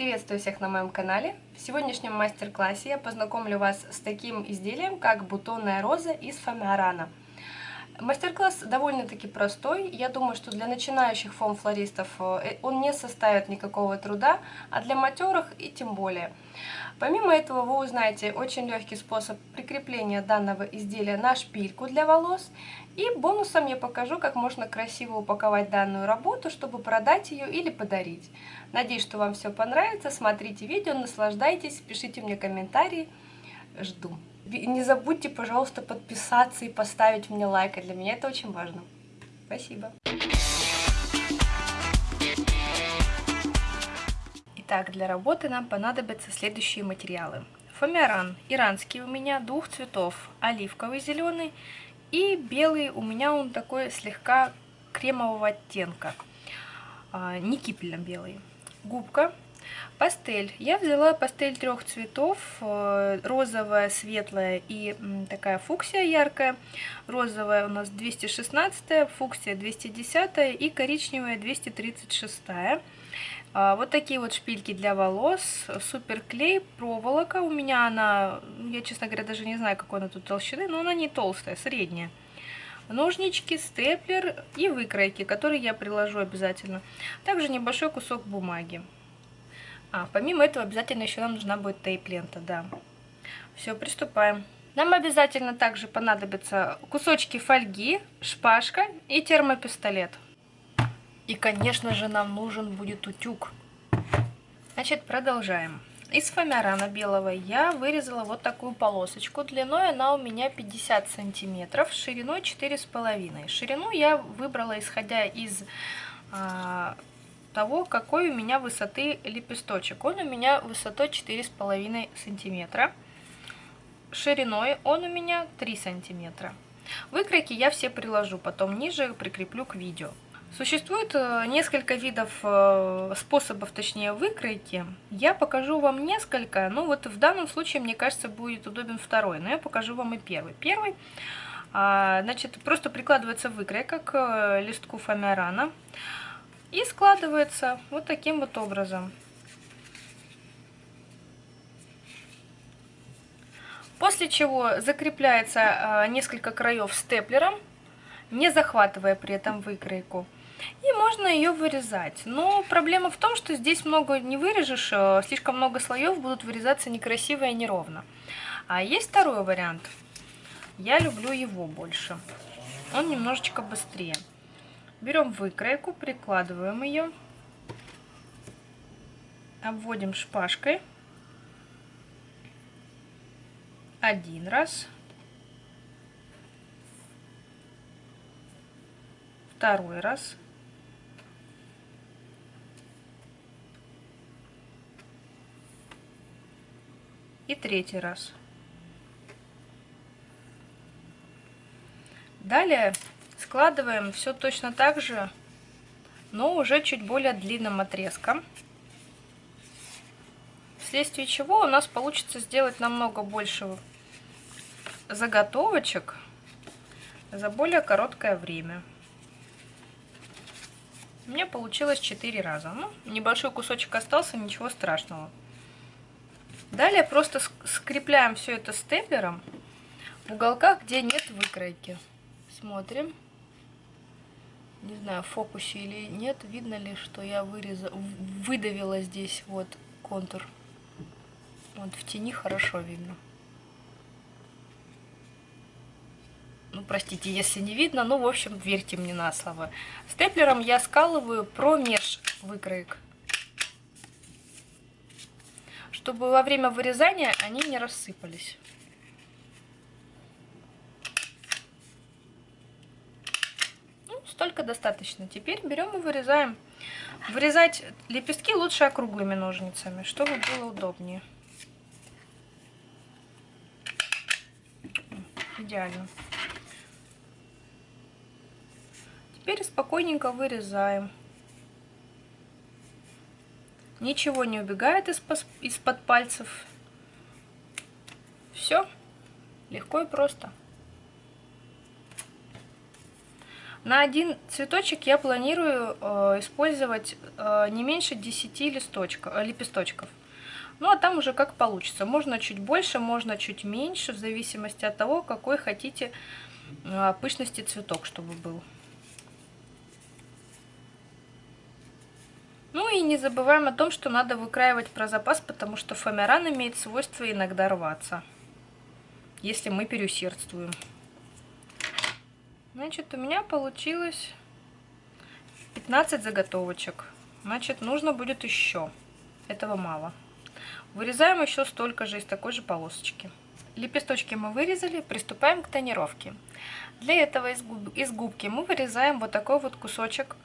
Приветствую всех на моем канале. В сегодняшнем мастер-классе я познакомлю вас с таким изделием, как бутонная роза из фоамиарана. Мастер-класс довольно-таки простой. Я думаю, что для начинающих фом-флористов э, он не составит никакого труда, а для матерых и тем более. Помимо этого вы узнаете очень легкий способ прикрепления данного изделия на шпильку для волос. И бонусом я покажу, как можно красиво упаковать данную работу, чтобы продать ее или подарить. Надеюсь, что вам все понравится. Смотрите видео, наслаждайтесь, пишите мне комментарии. Жду. Не забудьте, пожалуйста, подписаться и поставить мне лайк. Для меня это очень важно. Спасибо. Итак, для работы нам понадобятся следующие материалы. Фоамиаран иранский у меня двух цветов, оливковый зеленый и белый у меня он такой слегка кремового оттенка, а, не кипельно белый. Губка, пастель. Я взяла пастель трех цветов, э, розовая, светлая и такая фуксия яркая. Розовая у нас 216, фуксия 210 и коричневая 236. А, вот такие вот шпильки для волос, супер клей, проволока. У меня она, я, честно говоря, даже не знаю, какой она тут толщины, но она не толстая, средняя. Ножнички, степлер и выкройки, которые я приложу обязательно. Также небольшой кусок бумаги. А, помимо этого обязательно еще нам нужна будет тейп-лента, да. Все, приступаем. Нам обязательно также понадобятся кусочки фольги, шпажка и термопистолет. И, конечно же, нам нужен будет утюг. Значит, продолжаем. Из фоамиарана белого я вырезала вот такую полосочку. Длиной она у меня 50 сантиметров, шириной 4,5. Ширину я выбрала, исходя из а, того, какой у меня высоты лепесточек. Он у меня высотой 4,5 сантиметра. Шириной он у меня 3 сантиметра. Выкройки я все приложу, потом ниже прикреплю к видео. Существует э, несколько видов э, способов, точнее, выкройки. Я покажу вам несколько, ну вот в данном случае, мне кажется, будет удобен второй, но я покажу вам и первый. Первый, а, значит, просто прикладывается выкройка к э, листку фоамиарана и складывается вот таким вот образом. После чего закрепляется несколько краев степлером, не захватывая при этом выкройку. И можно ее вырезать. Но проблема в том, что здесь много не вырежешь, э, слишком много слоев будут вырезаться некрасиво и неровно. А есть второй вариант. Я люблю его больше. Он немножечко быстрее. Берем выкройку, прикладываем ее, обводим шпажкой. Один раз, второй раз, и третий раз. Далее складываем все точно так же, но уже чуть более длинным отрезком. Вследствие чего у нас получится сделать намного больше заготовочек за более короткое время. У меня получилось 4 раза. Ну, небольшой кусочек остался, ничего страшного. Далее просто скрепляем все это степлером в уголках, где нет выкройки. Смотрим. Не знаю, в фокусе или нет, видно ли, что я вырезала, выдавила здесь вот контур. Вот в тени хорошо видно. Ну, простите, если не видно, ну, в общем, верьте мне на слово. Степлером я скалываю промеж выкроек чтобы во время вырезания они не рассыпались. Ну, столько достаточно. Теперь берем и вырезаем. Вырезать лепестки лучше округлыми ножницами, чтобы было удобнее. Идеально. Теперь спокойненько вырезаем. Ничего не убегает из-под пальцев. Все легко и просто. На один цветочек я планирую э, использовать э, не меньше 10 листочков, э, лепесточков. Ну а там уже как получится. Можно чуть больше, можно чуть меньше, в зависимости от того, какой хотите пышности цветок, чтобы был. Ну и не забываем о том, что надо выкраивать про запас, потому что фоамиран имеет свойство иногда рваться, если мы переусердствуем. Значит, у меня получилось 15 заготовочек. Значит, нужно будет еще. Этого мало. Вырезаем еще столько же из такой же полосочки. Лепесточки мы вырезали, приступаем к тонировке. Для этого из, губ, из губки мы вырезаем вот такой вот кусочек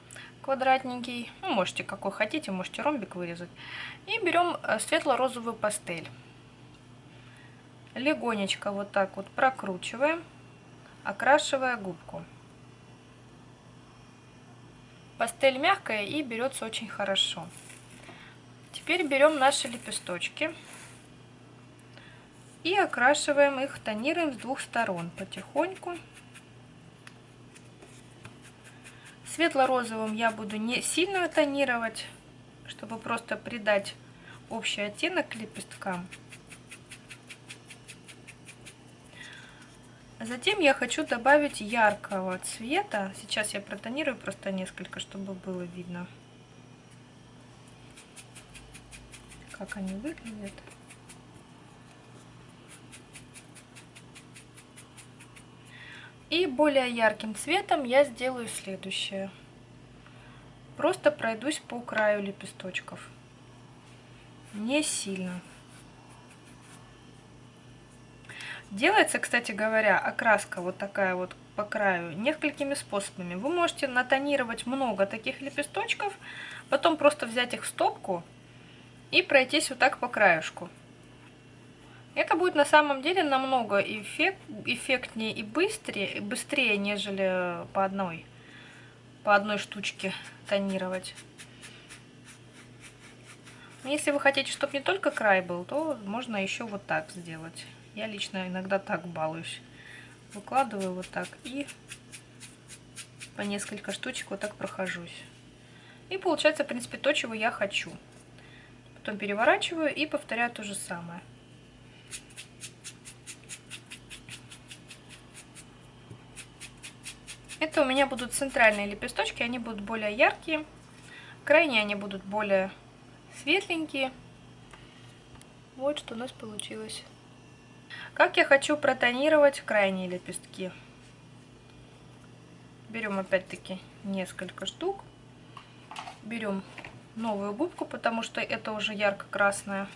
квадратненький. Ну, можете какой хотите, можете ромбик вырезать. И берем э, светло-розовую пастель. Легонечко вот так вот прокручиваем окрашивая губку. Пастель мягкая и берется очень хорошо. Теперь берем наши лепесточки и окрашиваем их, тонируем с двух сторон потихоньку. Светло-розовым я буду не сильно тонировать, чтобы просто придать общий оттенок лепесткам. Затем я хочу добавить яркого цвета. Сейчас я протонирую просто несколько, чтобы было видно, как они выглядят. И более ярким цветом я сделаю следующее. Просто пройдусь по краю лепесточков. Не сильно. Делается, кстати говоря, окраска вот такая вот по краю несколькими способами. Вы можете натонировать много таких лепесточков, потом просто взять их в стопку и пройтись вот так по краюшку. Это будет на самом деле намного эффект, эффектнее и быстрее, быстрее, нежели по одной, по одной штучке тонировать. Если вы хотите, чтобы не только край был, то можно еще вот так сделать. Я лично иногда так балуюсь. Выкладываю вот так и по несколько штучек вот так прохожусь. И получается, в принципе, то, чего я хочу. Потом переворачиваю и повторяю то же самое. Это у меня будут центральные лепесточки, они будут более яркие. Крайние они будут более светленькие. Вот что у нас получилось. Как я хочу протонировать крайние лепестки. Берем опять-таки несколько штук. Берем новую губку, потому что это уже ярко-красная.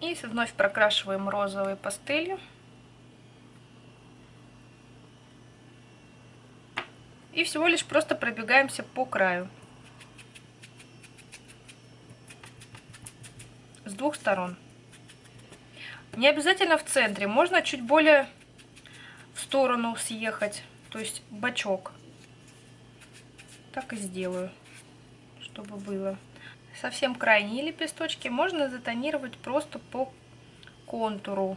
И вновь прокрашиваем розовой пастелью. И всего лишь просто пробегаемся по краю. С двух сторон. Не обязательно в центре, можно чуть более в сторону съехать, то есть бочок. Так и сделаю, чтобы было. Совсем крайние лепесточки можно затонировать просто по контуру.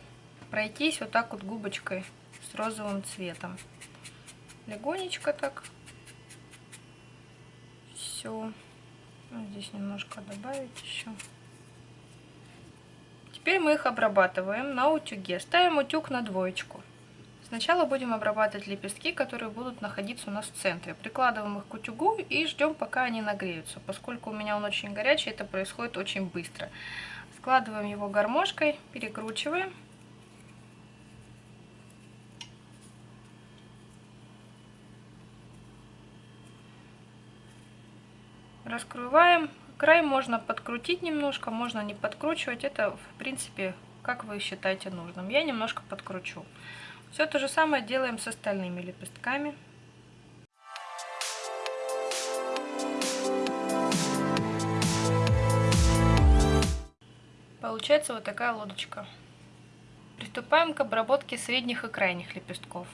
Пройтись вот так вот губочкой с розовым цветом легонечко так. Все. Ну, здесь немножко добавить еще. Теперь мы их обрабатываем на утюге. Ставим утюг на двоечку. Сначала будем обрабатывать лепестки, которые будут находиться у нас в центре. Прикладываем их к утюгу и ждем, пока они нагреются. Поскольку у меня он очень горячий, это происходит очень быстро. Складываем его гармошкой, перекручиваем. Раскрываем. Край можно подкрутить немножко, можно не подкручивать. Это, в принципе, как вы считаете нужным. Я немножко подкручу. Все то же самое делаем с остальными лепестками. Получается вот такая лодочка. Приступаем к обработке средних и крайних лепестков.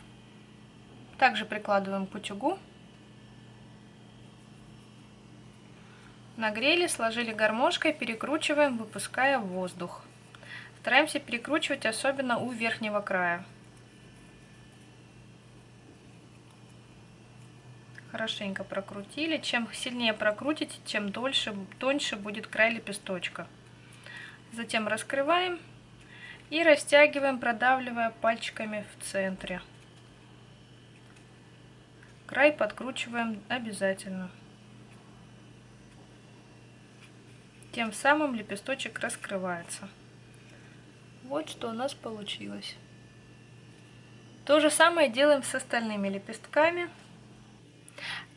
Также прикладываем к утюгу Нагрели, сложили гармошкой, перекручиваем, выпуская воздух. Стараемся перекручивать особенно у верхнего края. Хорошенько прокрутили. Чем сильнее прокрутите, тем дольше, тоньше будет край лепесточка. Затем раскрываем и растягиваем, продавливая пальчиками в центре. Край подкручиваем обязательно. Тем самым лепесточек раскрывается. Вот что у нас получилось. То же самое делаем с остальными лепестками.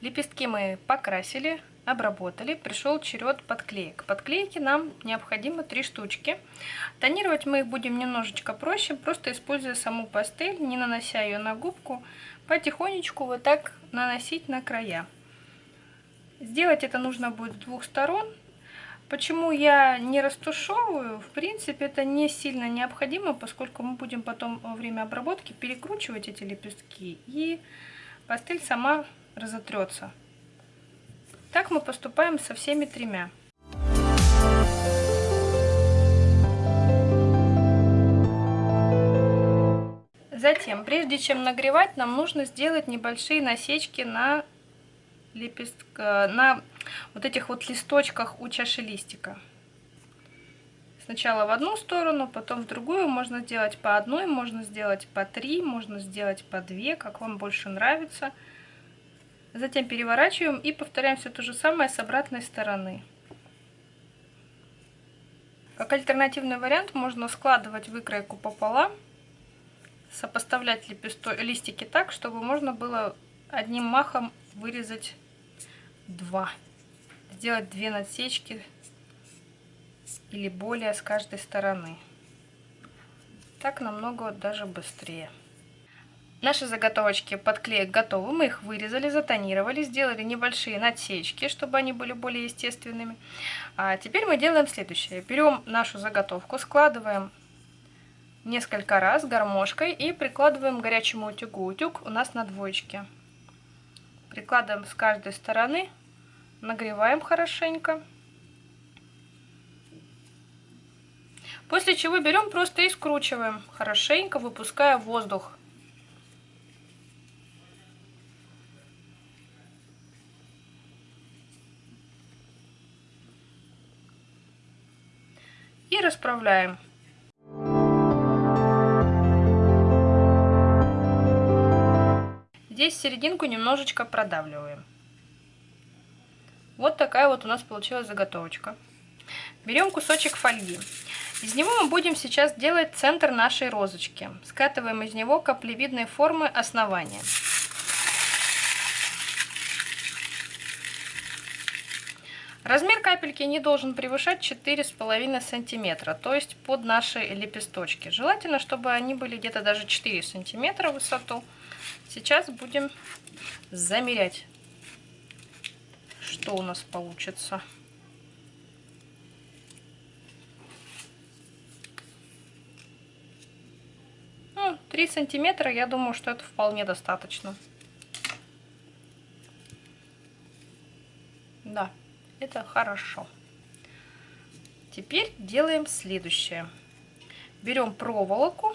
Лепестки мы покрасили, обработали. Пришел черед подклеек. Подклейки нам необходимо три штучки. Тонировать мы их будем немножечко проще, просто используя саму пастель, не нанося ее на губку. Потихонечку вот так наносить на края. Сделать это нужно будет с двух сторон. Почему я не растушевываю? В принципе, это не сильно необходимо, поскольку мы будем потом во время обработки перекручивать эти лепестки, и пастель сама разотрется. Так мы поступаем со всеми тремя. Затем, прежде чем нагревать, нам нужно сделать небольшие насечки на лепестка, на вот этих вот листочках у чаши листика. Сначала в одну сторону, потом в другую. Можно сделать по одной, можно сделать по три, можно сделать по две, как вам больше нравится. Затем переворачиваем и повторяем все то же самое с обратной стороны. Как альтернативный вариант можно складывать выкройку пополам, сопоставлять лепесто... листики так, чтобы можно было одним махом вырезать два сделать две насечки или более с каждой стороны. Так намного даже быстрее. Наши заготовочки под клеек готовы. Мы их вырезали, затонировали, сделали небольшие надсечки, чтобы они были более естественными. А теперь мы делаем следующее. Берем нашу заготовку, складываем несколько раз гармошкой и прикладываем к горячему утюгу. Утюг у нас на двоечке. Прикладываем с каждой стороны нагреваем хорошенько. После чего берем просто и скручиваем хорошенько, выпуская воздух. И расправляем. Здесь серединку немножечко продавливаем. Вот такая вот у нас получилась заготовочка. Берем кусочек фольги. Из него мы будем сейчас делать центр нашей розочки. Скатываем из него каплевидной формы основания. Размер капельки не должен превышать 4,5 сантиметра, то есть под наши лепесточки. Желательно, чтобы они были где-то даже 4 сантиметра в высоту. Сейчас будем замерять что у нас получится. Ну, 3 сантиметра, я думаю, что это вполне достаточно. Да, это хорошо. Теперь делаем следующее. Берем проволоку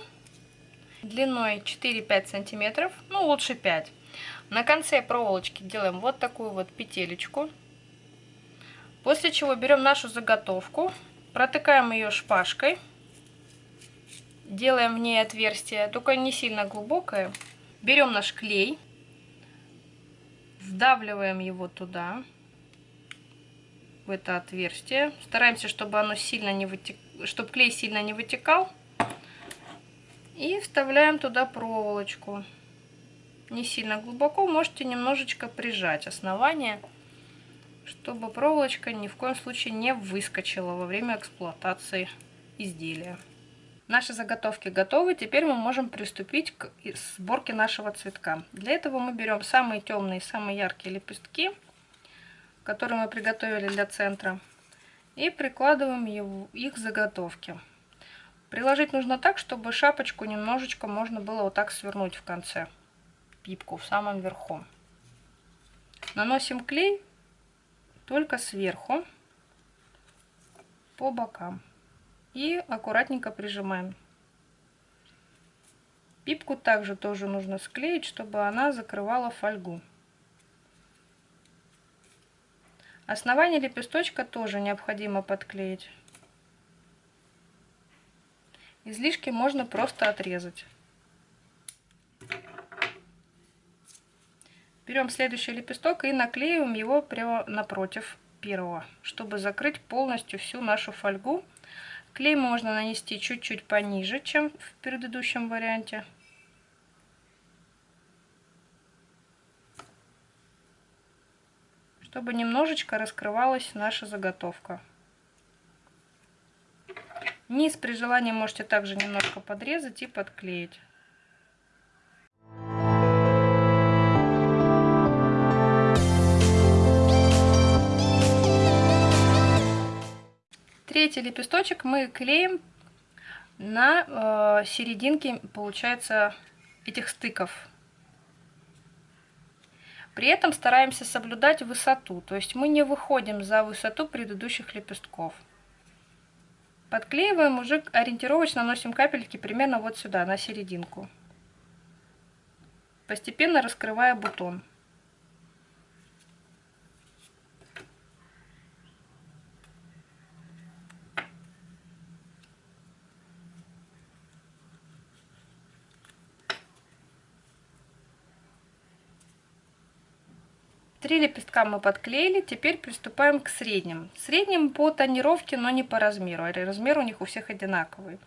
длиной 4-5 сантиметров, ну лучше 5. На конце проволочки делаем вот такую вот петелечку. После чего берем нашу заготовку, протыкаем ее шпажкой. Делаем в ней отверстие, только не сильно глубокое. Берем наш клей, вдавливаем его туда, в это отверстие. Стараемся, чтобы оно сильно не вытек... чтобы клей сильно не вытекал. И вставляем туда проволочку не сильно глубоко, можете немножечко прижать основание, чтобы проволочка ни в коем случае не выскочила во время эксплуатации изделия. Наши заготовки готовы, теперь мы можем приступить к сборке нашего цветка. Для этого мы берем самые темные, самые яркие лепестки, которые мы приготовили для центра, и прикладываем их к заготовке. Приложить нужно так, чтобы шапочку немножечко можно было вот так свернуть в конце пипку в самом верху. Наносим клей только сверху, по бокам. И аккуратненько прижимаем. Пипку также тоже нужно склеить, чтобы она закрывала фольгу. Основание лепесточка тоже необходимо подклеить. Излишки можно просто отрезать. Берем следующий лепесток и наклеиваем его прямо напротив первого, чтобы закрыть полностью всю нашу фольгу. Клей можно нанести чуть-чуть пониже, чем в предыдущем варианте. чтобы немножечко раскрывалась наша заготовка. Низ при желании можете также немножко подрезать и подклеить. Третий лепесточек мы клеим на э, серединке, получается, этих стыков. При этом стараемся соблюдать высоту, то есть мы не выходим за высоту предыдущих лепестков. Подклеиваем, уже ориентировочно наносим капельки примерно вот сюда, на серединку. Постепенно раскрывая бутон. Три лепестка мы подклеили, теперь приступаем к средним. Средним по тонировке, но не по размеру, а размер у них у всех одинаковый.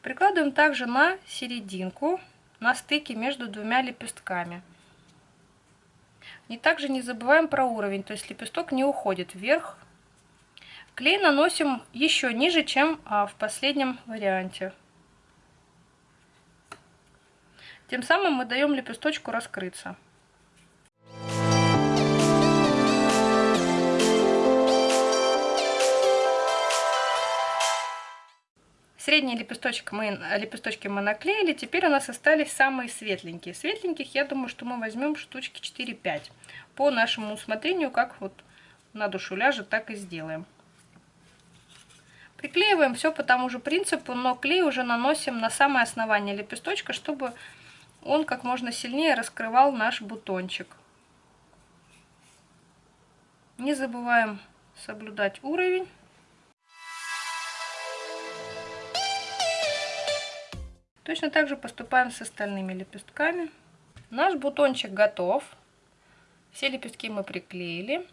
Прикладываем также на серединку, на стыке между двумя лепестками. И также не забываем про уровень, то есть лепесток не уходит вверх. Клей наносим еще ниже, чем а, в последнем варианте. Тем самым мы даем лепесточку раскрыться. Средний лепесточек мы, лепесточки мы наклеили, теперь у нас остались самые светленькие. Светленьких, я думаю, что мы возьмем штучки 4-5. По нашему усмотрению, как вот на душу ляжет, так и сделаем. Приклеиваем все по тому же принципу, но клей уже наносим на самое основание лепесточка, чтобы он как можно сильнее раскрывал наш бутончик. Не забываем соблюдать уровень. Точно так же поступаем с остальными лепестками. Наш бутончик готов. Все лепестки мы приклеили.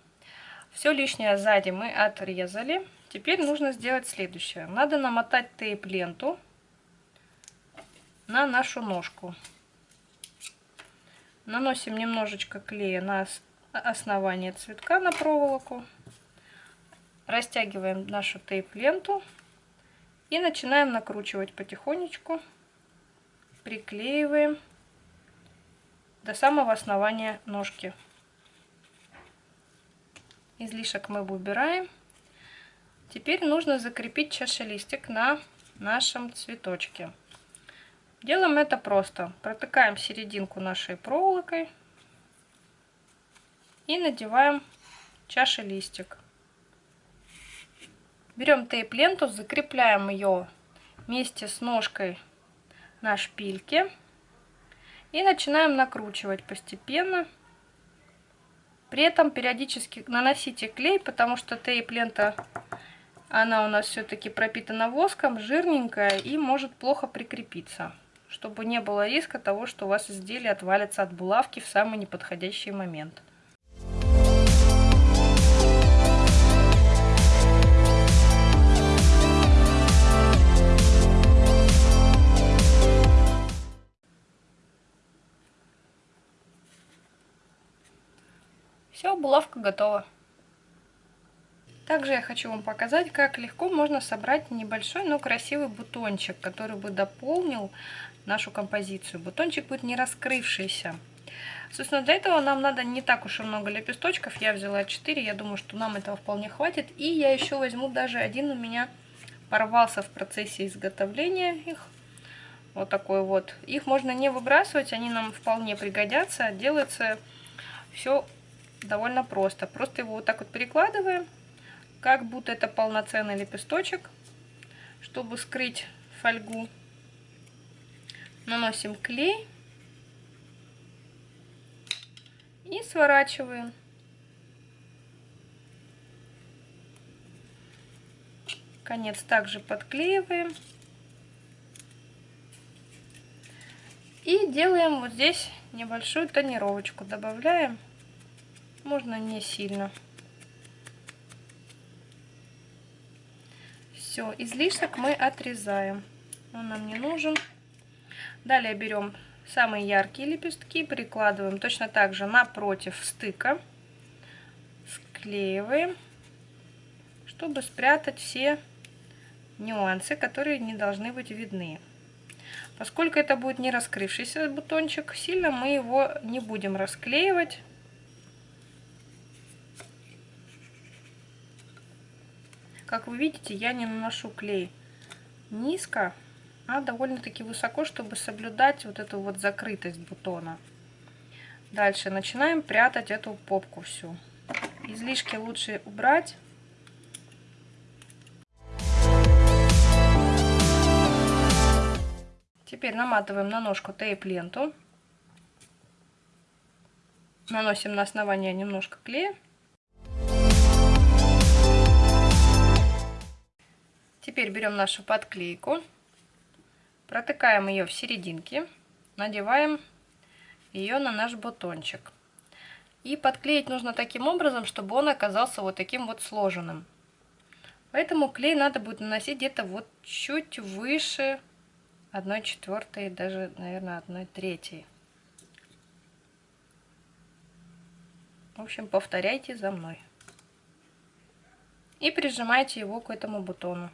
Все лишнее сзади мы отрезали. Теперь нужно сделать следующее. Надо намотать тейп-ленту на нашу ножку. Наносим немножечко клея на основание цветка на проволоку. Растягиваем нашу тейп-ленту и начинаем накручивать потихонечку приклеиваем до самого основания ножки. Излишек мы убираем. Теперь нужно закрепить чашелистик на нашем цветочке. Делаем это просто. Протыкаем серединку нашей проволокой и надеваем чашелистик. Берем тейп-ленту, закрепляем ее вместе с ножкой на шпильке. И начинаем накручивать постепенно. При этом периодически наносите клей, потому что тейп-лента, она у нас все-таки пропитана воском, жирненькая и может плохо прикрепиться. Чтобы не было риска того, что у вас изделие отвалится от булавки в самый неподходящий момент. Все, булавка готова. Также я хочу вам показать, как легко можно собрать небольшой, но красивый бутончик, который бы дополнил нашу композицию. Бутончик будет не раскрывшийся. Собственно, для этого нам надо не так уж и много лепесточков. Я взяла 4, я думаю, что нам этого вполне хватит. И я еще возьму даже один у меня порвался в процессе изготовления их. Вот такой вот. Их можно не выбрасывать, они нам вполне пригодятся. Делается все довольно просто. Просто его вот так вот перекладываем, как будто это полноценный лепесточек, чтобы скрыть фольгу. Наносим клей и сворачиваем. Конец также подклеиваем. И делаем вот здесь небольшую тонировочку. Добавляем, можно не сильно. Все, излишек мы отрезаем. Он нам не нужен. Далее берем самые яркие лепестки, прикладываем точно так же напротив стыка. Склеиваем, чтобы спрятать все нюансы, которые не должны быть видны. Поскольку это будет не раскрывшийся бутончик, сильно мы его не будем расклеивать. Как вы видите, я не наношу клей низко, а довольно-таки высоко, чтобы соблюдать вот эту вот закрытость бутона. Дальше начинаем прятать эту попку всю. Излишки лучше убрать. Теперь наматываем на ножку тейп-ленту. Наносим на основание немножко клея. Теперь берем нашу подклейку, протыкаем ее в серединке, надеваем ее на наш бутончик. И подклеить нужно таким образом, чтобы он оказался вот таким вот сложенным. Поэтому клей надо будет наносить где-то вот чуть выше 1 четвертой, даже, наверное, 1 третьей. В общем, повторяйте за мной. И прижимайте его к этому бутону.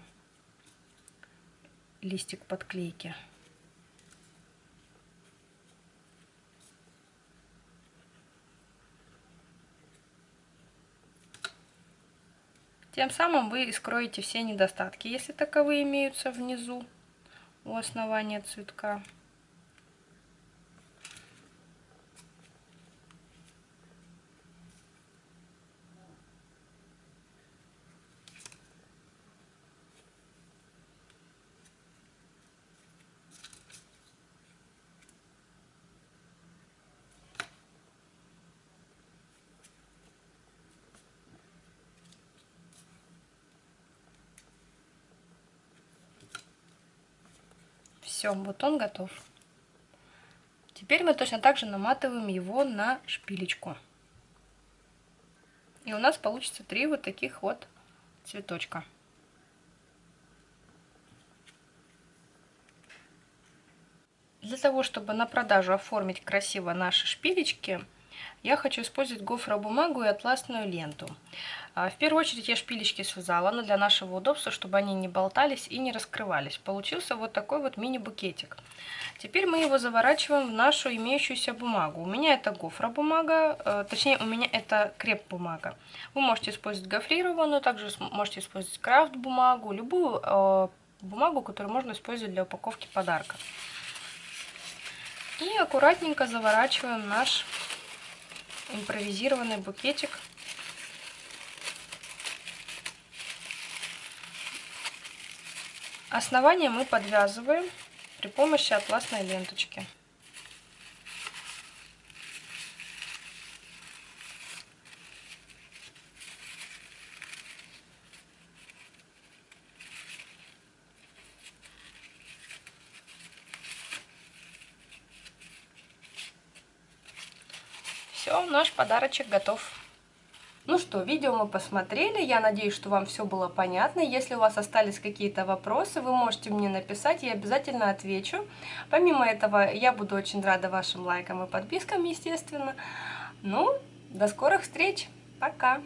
Листик подклейки. Тем самым вы скроете все недостатки, если таковые имеются внизу у основания цветка. Все, бутон готов. Теперь мы точно так же наматываем его на шпилечку. И у нас получится три вот таких вот цветочка. Для того, чтобы на продажу оформить красиво наши шпилечки, я хочу использовать гофробумагу и атласную ленту. А, в первую очередь я шпилечки связала, но для нашего удобства, чтобы они не болтались и не раскрывались. Получился вот такой вот мини-букетик. Теперь мы его заворачиваем в нашу имеющуюся бумагу. У меня это гофробумага, э, точнее у меня это креп-бумага. Вы можете использовать гофрированную, также можете использовать крафт-бумагу, любую э, бумагу, которую можно использовать для упаковки подарка. И аккуратненько заворачиваем наш импровизированный букетик. Основание мы подвязываем при помощи атласной ленточки. Все, наш подарочек готов. Ну что, видео мы посмотрели. Я надеюсь, что вам все было понятно. Если у вас остались какие-то вопросы, вы можете мне написать, я обязательно отвечу. Помимо этого, я буду очень рада вашим лайкам и подпискам, естественно. Ну, до скорых встреч. Пока!